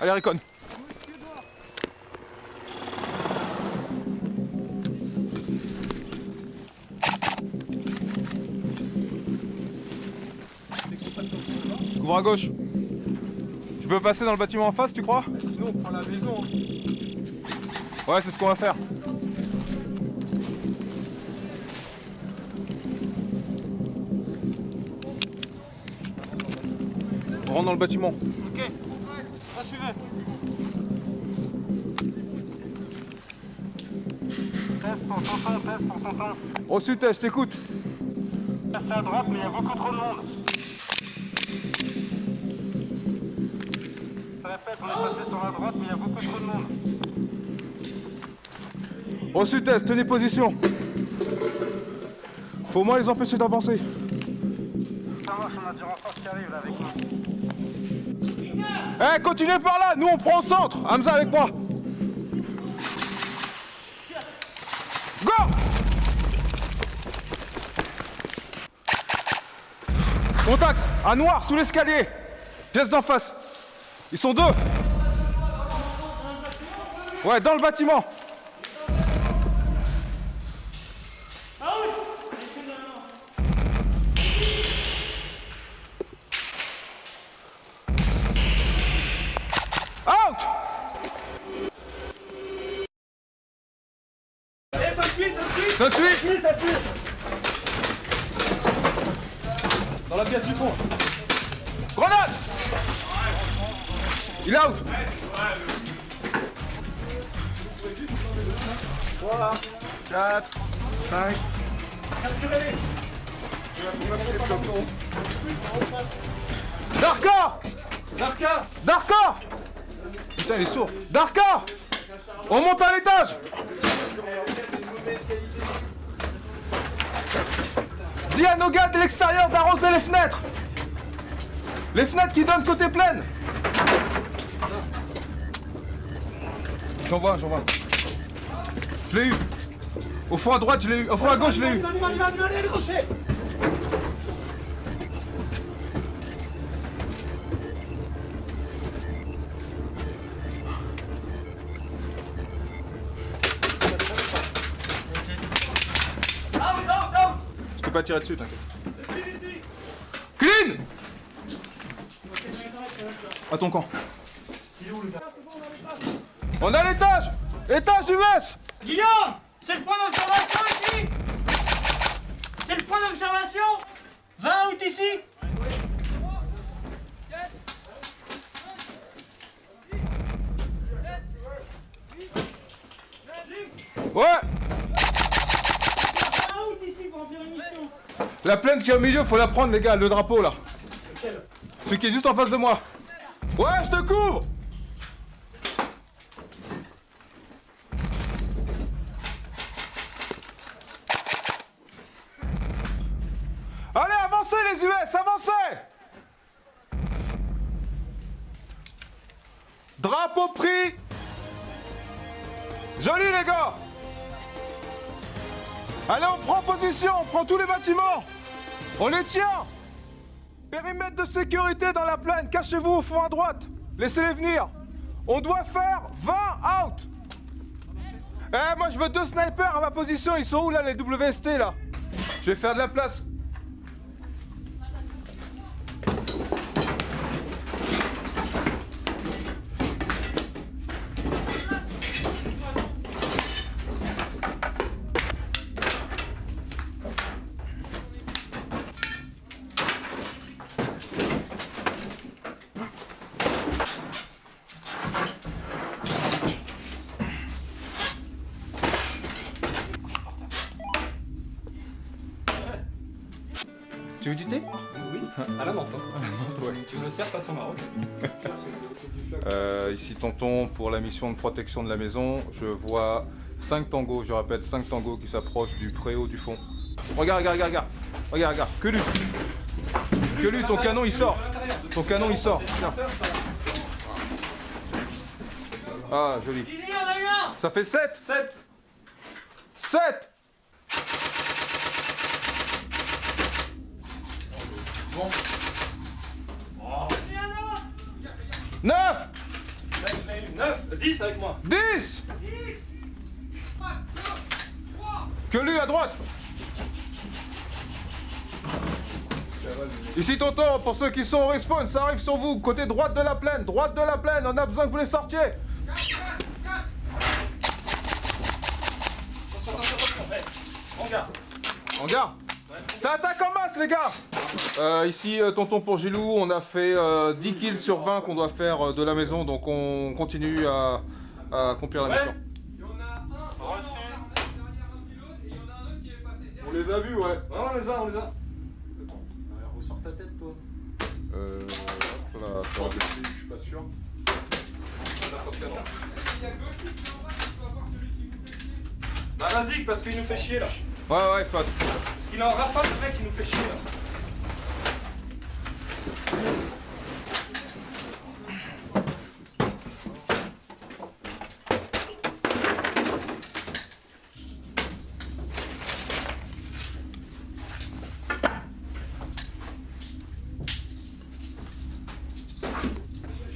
Allez, Recon. Couvre à gauche. Tu peux passer dans le bâtiment en face, tu crois? Sinon, on prend la maison. Ouais, c'est ce qu'on va faire. On rentre dans le bâtiment. Ok, ça suivez. Test pour tonton, test pour tonton. Reçu, test, je t'écoute. C'est à droite, mais il y a beaucoup trop de monde. Je répète, on est passé sur la droite, mais il y a beaucoup trop de monde. Reçu, test, tenez position. Faut au moins les empêcher d'avancer. Ça marche, on a du renfort qui arrive là avec nous. Eh, continuez par là, nous on prend au centre. Hamza avec moi. Go Contact, à noir, sous l'escalier. Pièce d'en face. Ils sont deux. Ouais, dans le bâtiment. Dans la pièce du fond. Grenade Il est out. 3, 4, 5. Darka. Narka Darka. Putain, il est sourd. Darka. On monte à l'étage Dis à nos gars de l'extérieur d'arroser les fenêtres Les fenêtres qui donnent côté pleine J'en vois, j'en vois. Je l'ai eu. Au fond à droite, je l'ai eu. Au fond à gauche, je l'ai eu. Tiré dessus, t'inquiète. Clean À ton camp. On à l'étage Étage US Guillaume C'est le point d'observation ici C'est le point d'observation 20 août ici Ouais 20 août ici pour en faire une mission La plaine qui est au milieu, faut la prendre, les gars, le drapeau là. Celui qui est juste en face de moi. Ouais, je te couvre. Allez, avancez les US, avancez. Drapeau pris. Joli les gars Allez, on prend position, on prend tous les bâtiments. On les tient. Périmètre de sécurité dans la plaine, cachez-vous au fond à droite. Laissez-les venir. On doit faire 20 out. Eh, moi je veux deux snipers à ma position, ils sont où là les WST là? Je vais faire de la place Tu veux du thé? Oui, à la menthe. hein. Tu me le sers façon Maroc. Euh, ici tonton pour la mission de protection de la maison. Je vois 5 tangos, je répète 5 tangos qui s'approchent du préau du fond. Regarde, regarde, regarde, regarde. Regarde, regarde. Que lui. Que lui, ton canon il sort. Ton canon il sort. Tiens. Ah, joli. Ici, on a eu un Ça fait 7 7 7 Bon. 9 9, 10 avec moi. 10 Que lui à droite Ici Tonton, pour ceux qui sont au respawn, ça arrive sur vous, côté droite de la plaine, droite de la plaine, on a besoin que vous les sortiez On garde. En garde Ça attaque en masse les gars Euh, Ici euh, Tonton pour Gilou, on a fait euh, 10 kills sur 20 qu'on doit faire euh, de la maison, donc on continue à, à accomplir la Ouais. mission. On les a vus ouais Ouais, on les a, on les a. Attends, ressors ta tête toi. Euh. Hop là, baisser, je suis pas sûr. Bah vas-y, parce qu'il nous fait chier là. Ouais, ouais, Fat. Parce qu'il est en rafale, le mec, il nous fait chier là.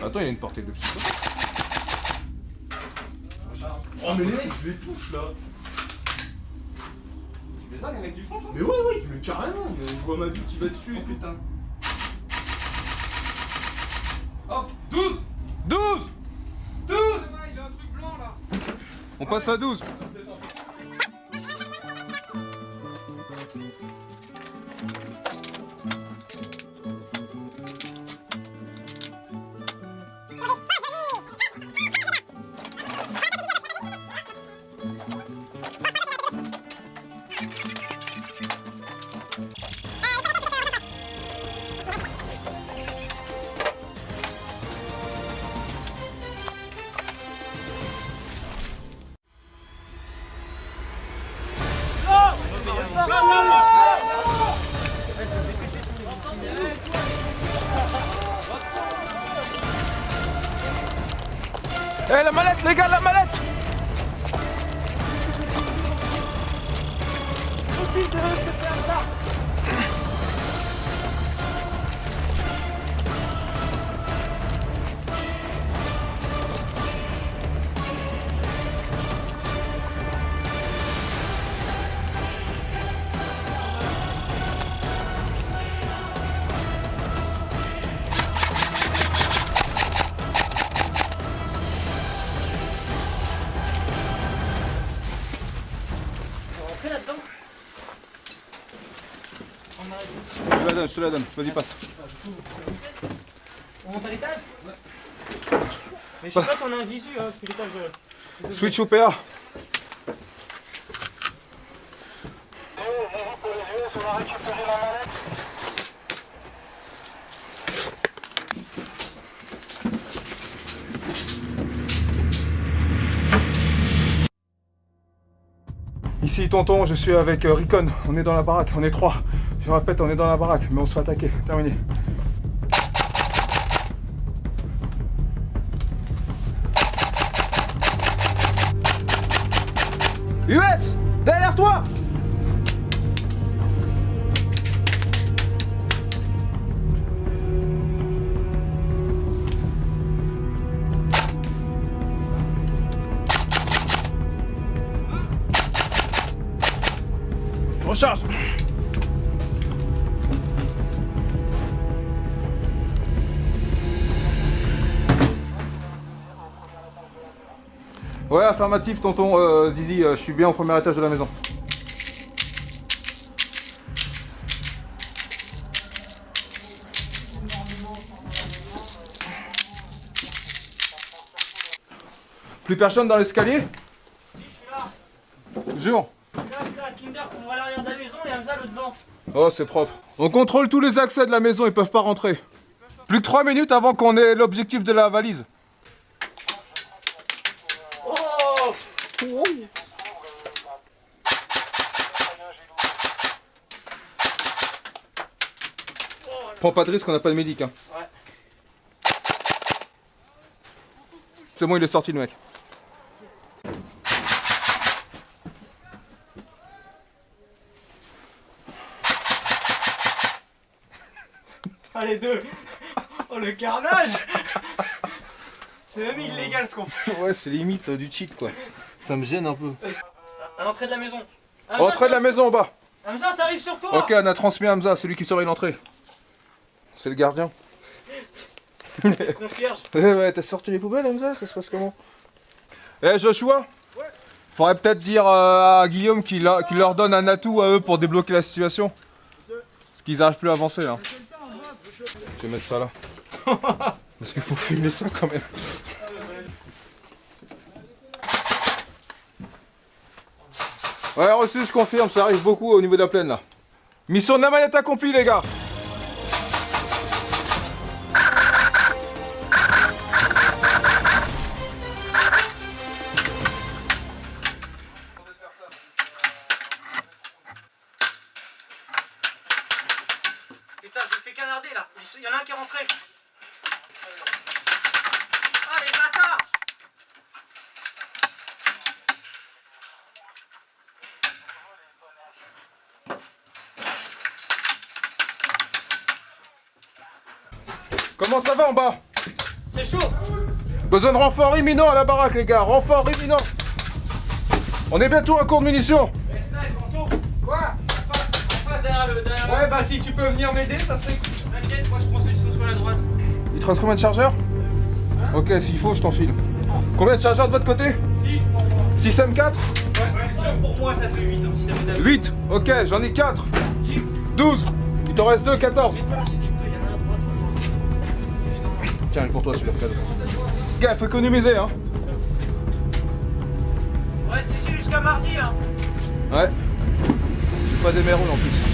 Attends, il y a une portée de psycho. Oh mais les mecs, je les touche là Tu les as les mecs du fond toi? Mais ouais ouais, mais carrément, mais je vois ma vie qui va dessus et Oh putain. Hop, 12 12 12 On passe à 12. Eh la mallette les gars, la mallette donne, je te la donne, vas-y passe. On monte à l'étage Mais je sais pas si on a un visu, hein, que l'étage. euh, Switch au PA. Ici tonton, je suis avec euh, Recon, on est dans la baraque, on est trois. Je répète, on est dans la baraque, mais on se fait attaquer. Terminé. US Derrière toi Recharge Ouais, affirmatif, tonton euh, Zizi, euh, je suis bien au premier étage de la maison. Plus personne dans l'escalier? Jure. Là, je suis là à l'arrière de la maison et devant. Oh, c'est propre. On contrôle tous les accès de la maison, ils peuvent pas rentrer. Plus que 3 minutes avant qu'on ait l'objectif de la valise. Prends pas de risque, on n'a pas de médic. Hein. Ouais. C'est bon, il est sorti le mec. Ah, les deux Oh, le carnage C'est même illégal ce qu'on fait. Ouais, c'est limite euh, du cheat quoi. Ça me gêne un peu. À l'entrée de la maison. Hamza, Entrée de la maison en bas. Hamza, ça arrive sur toi Ok, on a transmis Hamza, celui qui surveille l'entrée. C'est le gardien. Concierge. Ouais, ouais, t'as sorti les poubelles, Hamza? Ça se passe comment? Eh, Joshua? Faudrait peut-être dire euh, à Guillaume qu'il leur donne un atout à eux pour débloquer la situation. Parce qu'ils arrivent plus à avancer là. Je vais mettre ça là. Parce qu'il faut filmer ça quand même. Ouais, reçu, je confirme, ça arrive beaucoup au niveau de la plaine là. Mission de la manette accomplie, les gars Putain, je me fais canarder là. Il y en a un qui est rentré. Ah, les bâtards Comment ça va en bas? C'est chaud Besoin de renfort imminent à la baraque, les gars. Renfort imminent. On est bientôt à court de munitions. Snipe, Quoi? En face, en face, derrière le... Derrière le- Ouais, bah si tu peux venir m'aider, ça serait cool. T'inquiète, moi je prends ceux qui sont sur la droite. Il te reste combien de chargeurs? Ok, s'il faut, je t'en file. Combien de chargeurs de votre côté? 6 pour moi. 6 M4 Ouais, ouais, pour moi ça fait 8 hein, si t'avais d'avis. 8 Ok, j'en ai 4. 12. Il t'en reste 2, 14. Tiens, pour toi celui-là, cadeau. Gars, faut économiser, hein. On reste ici jusqu'à mardi hein. Ouais. J'ai pas des mérous en plus.